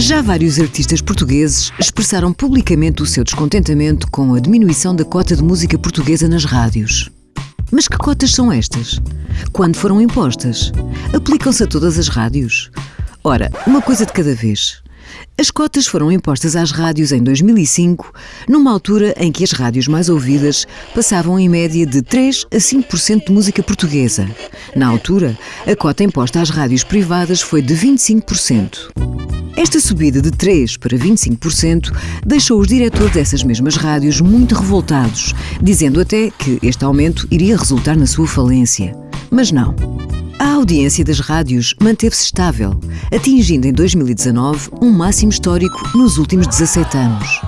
Já vários artistas portugueses expressaram publicamente o seu descontentamento com a diminuição da cota de música portuguesa nas rádios. Mas que cotas são estas? Quando foram impostas? Aplicam-se a todas as rádios? Ora, uma coisa de cada vez. As cotas foram impostas às rádios em 2005, numa altura em que as rádios mais ouvidas passavam em média de 3 a 5% de música portuguesa. Na altura, a cota imposta às rádios privadas foi de 25%. Esta subida de 3% para 25% deixou os diretores dessas mesmas rádios muito revoltados, dizendo até que este aumento iria resultar na sua falência. Mas não. A audiência das rádios manteve-se estável, atingindo em 2019 um máximo histórico nos últimos 17 anos.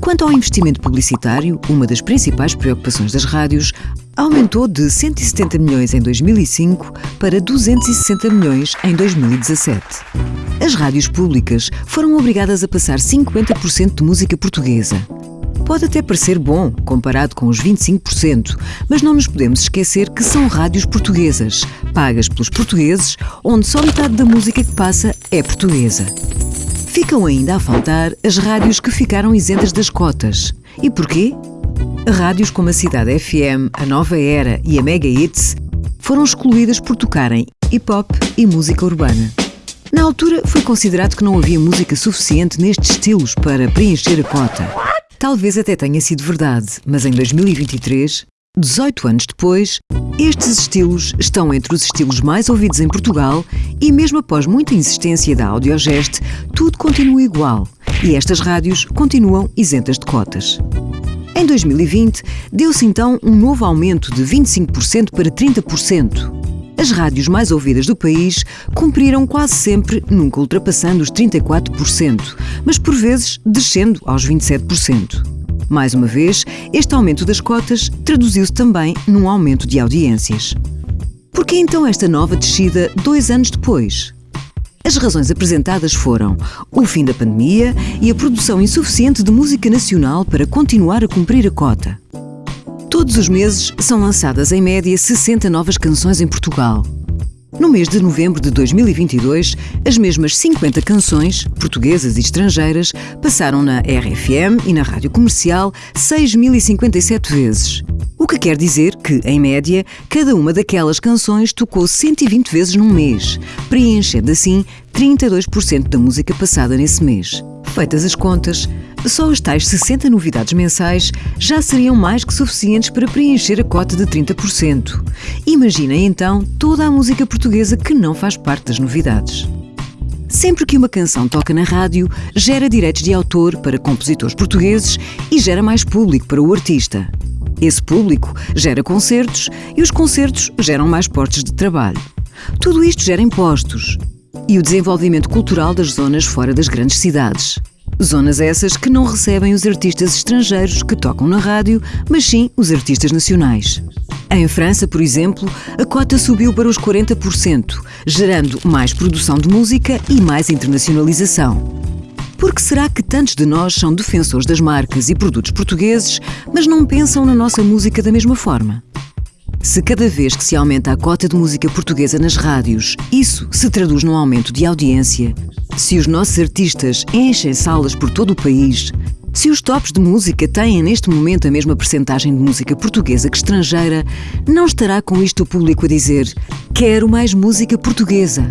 Quanto ao investimento publicitário, uma das principais preocupações das rádios, aumentou de 170 milhões em 2005 para 260 milhões em 2017. As rádios públicas foram obrigadas a passar 50% de música portuguesa. Pode até parecer bom, comparado com os 25%, mas não nos podemos esquecer que são rádios portuguesas, pagas pelos portugueses, onde só metade da música que passa é portuguesa. Ficam ainda a faltar as rádios que ficaram isentas das cotas. E porquê? Rádios como a Cidade FM, a Nova Era e a Mega Hits foram excluídas por tocarem hip hop e música urbana. Na altura, foi considerado que não havia música suficiente nestes estilos para preencher a cota. Talvez até tenha sido verdade, mas em 2023, 18 anos depois, estes estilos estão entre os estilos mais ouvidos em Portugal e, mesmo após muita insistência da Audiogest, tudo continua igual e estas rádios continuam isentas de cotas. Em 2020, deu-se então um novo aumento de 25% para 30%. As rádios mais ouvidas do país cumpriram quase sempre, nunca ultrapassando os 34%, mas por vezes descendo aos 27%. Mais uma vez, este aumento das cotas traduziu-se também num aumento de audiências. Por que então esta nova descida dois anos depois? As razões apresentadas foram o fim da pandemia e a produção insuficiente de música nacional para continuar a cumprir a cota. Todos os meses são lançadas em média 60 novas canções em Portugal. No mês de novembro de 2022, as mesmas 50 canções, portuguesas e estrangeiras, passaram na RFM e na rádio comercial 6.057 vezes. Que quer dizer que, em média, cada uma daquelas canções tocou 120 vezes num mês, preenchendo assim 32% da música passada nesse mês. Feitas as contas, só as tais 60 novidades mensais já seriam mais que suficientes para preencher a cota de 30%. Imaginem então toda a música portuguesa que não faz parte das novidades. Sempre que uma canção toca na rádio, gera direitos de autor para compositores portugueses e gera mais público para o artista. Esse público gera concertos e os concertos geram mais postos de trabalho. Tudo isto gera impostos e o desenvolvimento cultural das zonas fora das grandes cidades. Zonas essas que não recebem os artistas estrangeiros que tocam na rádio, mas sim os artistas nacionais. Em França, por exemplo, a cota subiu para os 40%, gerando mais produção de música e mais internacionalização. Por que será que tantos de nós são defensores das marcas e produtos portugueses, mas não pensam na nossa música da mesma forma? Se cada vez que se aumenta a cota de música portuguesa nas rádios, isso se traduz num aumento de audiência, se os nossos artistas enchem salas por todo o país, se os tops de música têm neste momento a mesma percentagem de música portuguesa que estrangeira, não estará com isto o público a dizer: Quero mais música portuguesa.